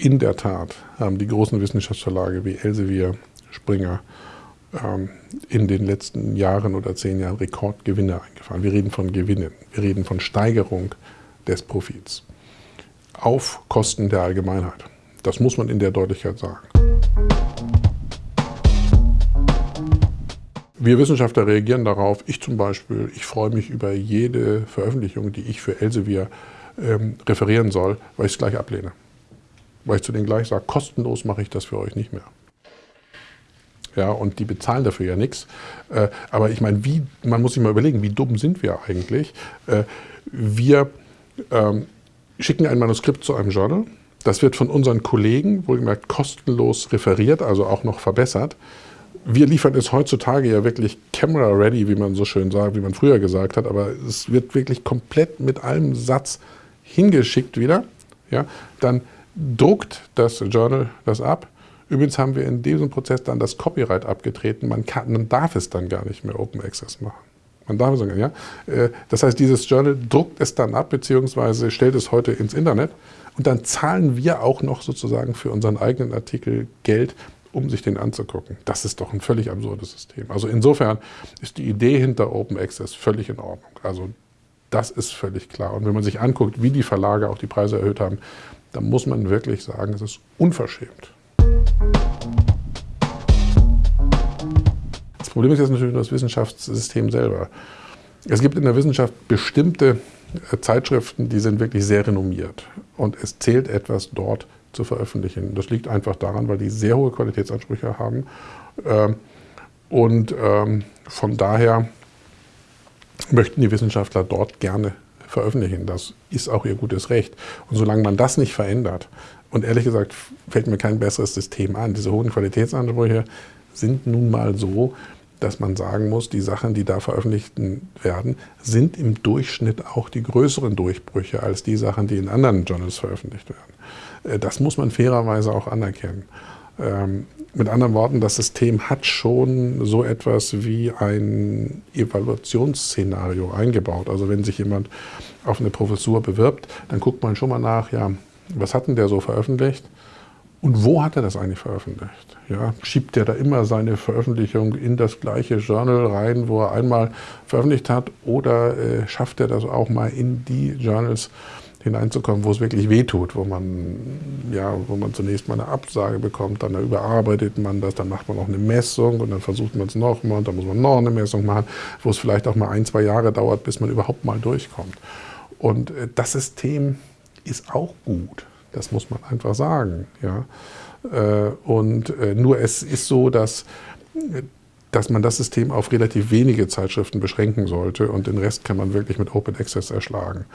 in der Tat haben die großen Wissenschaftsverlage wie Elsevier, Springer ähm, in den letzten Jahren oder zehn Jahren Rekordgewinne eingefahren. Wir reden von Gewinnen, wir reden von Steigerung des Profits auf Kosten der Allgemeinheit. Das muss man in der Deutlichkeit sagen. Wir Wissenschaftler reagieren darauf. Ich zum Beispiel, ich freue mich über jede Veröffentlichung, die ich für Elsevier ähm, referieren soll, weil ich es gleich ablehne. Weil ich zu denen gleich sage, kostenlos mache ich das für euch nicht mehr. Ja, und die bezahlen dafür ja nichts. Äh, aber ich meine, wie, man muss sich mal überlegen, wie dumm sind wir eigentlich? Äh, wir ähm, schicken ein Manuskript zu einem Journal, das wird von unseren Kollegen, wohlgemerkt kostenlos referiert, also auch noch verbessert wir liefern es heutzutage ja wirklich camera ready, wie man so schön sagt, wie man früher gesagt hat, aber es wird wirklich komplett mit einem Satz hingeschickt wieder. Ja, dann druckt das Journal das ab. Übrigens haben wir in diesem Prozess dann das Copyright abgetreten. Man, kann, man darf es dann gar nicht mehr Open Access machen. Man darf es ja. Äh, das heißt, dieses Journal druckt es dann ab, beziehungsweise stellt es heute ins Internet. Und dann zahlen wir auch noch sozusagen für unseren eigenen Artikel Geld, um sich den anzugucken. Das ist doch ein völlig absurdes System. Also insofern ist die Idee hinter Open Access völlig in Ordnung. Also das ist völlig klar. Und wenn man sich anguckt, wie die Verlage auch die Preise erhöht haben, dann muss man wirklich sagen, es ist unverschämt. Das Problem ist jetzt natürlich das Wissenschaftssystem selber. Es gibt in der Wissenschaft bestimmte äh, Zeitschriften, die sind wirklich sehr renommiert. Und es zählt etwas dort zu veröffentlichen. Das liegt einfach daran, weil die sehr hohe Qualitätsansprüche haben. Ähm, und ähm, von daher möchten die Wissenschaftler dort gerne veröffentlichen. Das ist auch ihr gutes Recht. Und solange man das nicht verändert, und ehrlich gesagt fällt mir kein besseres System an, diese hohen Qualitätsansprüche sind nun mal so, dass man sagen muss, die Sachen, die da veröffentlicht werden, sind im Durchschnitt auch die größeren Durchbrüche als die Sachen, die in anderen Journals veröffentlicht werden. Äh, das muss man fairerweise auch anerkennen. Mit anderen Worten, das System hat schon so etwas wie ein Evaluationsszenario eingebaut. Also wenn sich jemand auf eine Professur bewirbt, dann guckt man schon mal nach, ja, was hat denn der so veröffentlicht? Und wo hat er das eigentlich veröffentlicht? Ja, schiebt er da immer seine Veröffentlichung in das gleiche Journal rein, wo er einmal veröffentlicht hat? Oder äh, schafft er das auch mal in die Journals, hineinzukommen, wo es wirklich wehtut, wo man, ja, wo man zunächst mal eine Absage bekommt, dann überarbeitet man das, dann macht man noch eine Messung und dann versucht man es nochmal und dann muss man noch eine Messung machen, wo es vielleicht auch mal ein, zwei Jahre dauert, bis man überhaupt mal durchkommt. Und äh, das System ist auch gut, das muss man einfach sagen. Ja. Äh, und äh, nur es ist so, dass dass man das System auf relativ wenige Zeitschriften beschränken sollte und den Rest kann man wirklich mit Open Access erschlagen.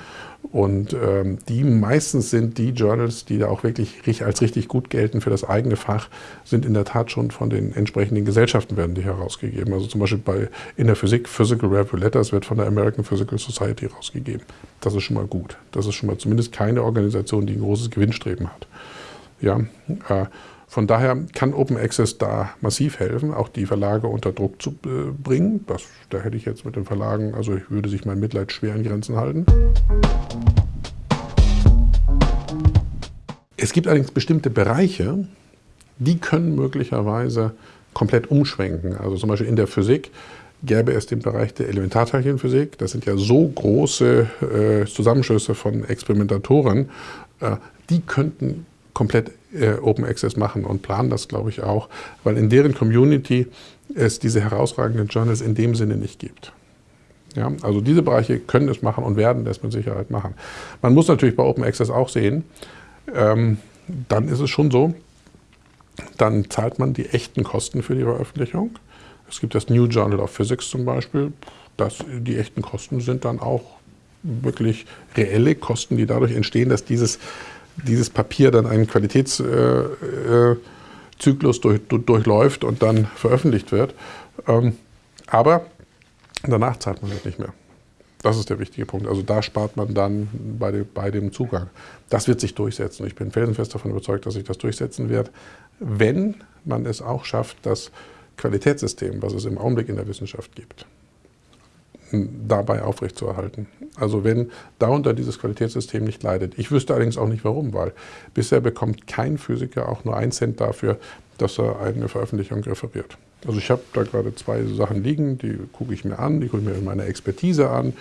Und ähm, die meistens sind die Journals, die da auch wirklich als richtig gut gelten für das eigene Fach, sind in der Tat schon von den entsprechenden Gesellschaften werden die herausgegeben. Also zum Beispiel bei, in der Physik, Physical Review Letters wird von der American Physical Society herausgegeben. Das ist schon mal gut. Das ist schon mal zumindest keine Organisation, die ein großes Gewinnstreben hat. Ja, äh, von daher kann Open Access da massiv helfen, auch die Verlage unter Druck zu äh, bringen. Das, da hätte ich jetzt mit den Verlagen, also ich würde sich mein Mitleid schwer in Grenzen halten. Es gibt allerdings bestimmte Bereiche, die können möglicherweise komplett umschwenken. Also zum Beispiel in der Physik gäbe es den Bereich der Elementarteilchenphysik. Das sind ja so große äh, Zusammenschlüsse von Experimentatoren, äh, die könnten komplett äh, Open Access machen und planen das, glaube ich, auch, weil in deren Community es diese herausragenden Journals in dem Sinne nicht gibt. Ja, also diese Bereiche können es machen und werden es mit Sicherheit machen. Man muss natürlich bei Open Access auch sehen, ähm, dann ist es schon so, dann zahlt man die echten Kosten für die Veröffentlichung. Es gibt das New Journal of Physics zum Beispiel. Das, die echten Kosten sind dann auch wirklich reelle Kosten, die dadurch entstehen, dass dieses dieses Papier dann einen Qualitätszyklus durch, durchläuft und dann veröffentlicht wird. Ähm, aber danach zahlt man halt nicht mehr. Das ist der wichtige Punkt. Also da spart man dann bei, dem, bei dem Zugang. Das wird sich durchsetzen. Ich bin felsenfest davon überzeugt, dass sich das durchsetzen wird, wenn man es auch schafft, das Qualitätssystem, was es im Augenblick in der Wissenschaft gibt, dabei aufrechtzuerhalten. Also wenn darunter dieses Qualitätssystem nicht leidet. Ich wüsste allerdings auch nicht warum, weil bisher bekommt kein Physiker auch nur einen Cent dafür, dass er eine Veröffentlichung referiert. Also ich habe da gerade zwei Sachen liegen, die gucke ich mir an, die gucke ich mir in meiner Expertise an.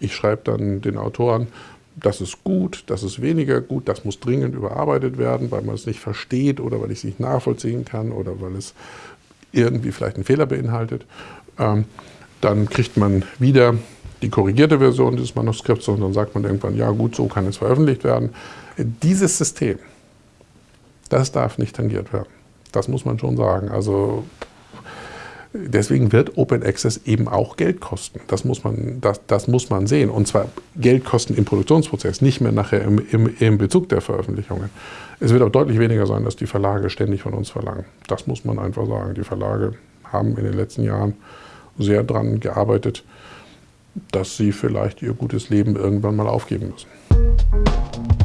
Ich schreibe dann den Autoren, das ist gut, das ist weniger gut, das muss dringend überarbeitet werden, weil man es nicht versteht oder weil ich es nicht nachvollziehen kann oder weil es irgendwie vielleicht einen Fehler beinhaltet. Ähm, dann kriegt man wieder die korrigierte Version dieses Manuskripts und dann sagt man irgendwann, ja gut, so kann es veröffentlicht werden. Dieses System, das darf nicht tangiert werden. Das muss man schon sagen. Also deswegen wird Open Access eben auch Geld kosten. Das muss man, das, das muss man sehen. Und zwar Geld kosten im Produktionsprozess, nicht mehr nachher im, im, im Bezug der Veröffentlichungen. Es wird auch deutlich weniger sein, dass die Verlage ständig von uns verlangen. Das muss man einfach sagen. Die Verlage haben in den letzten Jahren sehr daran gearbeitet, dass sie vielleicht ihr gutes Leben irgendwann mal aufgeben müssen.